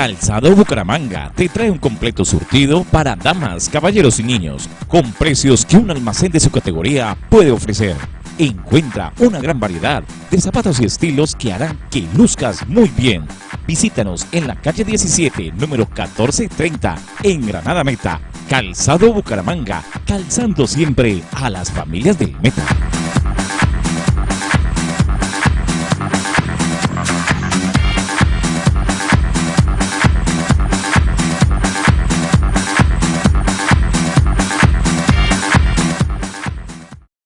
Calzado Bucaramanga te trae un completo surtido para damas, caballeros y niños, con precios que un almacén de su categoría puede ofrecer. Encuentra una gran variedad de zapatos y estilos que harán que luzcas muy bien. Visítanos en la calle 17, número 1430, en Granada Meta. Calzado Bucaramanga, calzando siempre a las familias del Meta.